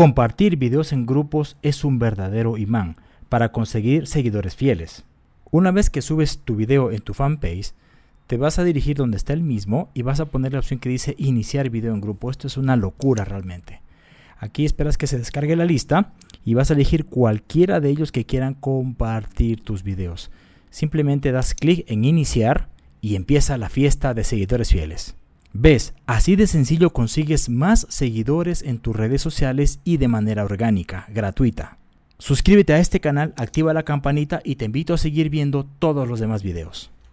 Compartir videos en grupos es un verdadero imán para conseguir seguidores fieles. Una vez que subes tu video en tu fanpage, te vas a dirigir donde está el mismo y vas a poner la opción que dice iniciar video en grupo. Esto es una locura realmente. Aquí esperas que se descargue la lista y vas a elegir cualquiera de ellos que quieran compartir tus videos. Simplemente das clic en iniciar y empieza la fiesta de seguidores fieles. ¿Ves? Así de sencillo consigues más seguidores en tus redes sociales y de manera orgánica, gratuita. Suscríbete a este canal, activa la campanita y te invito a seguir viendo todos los demás videos.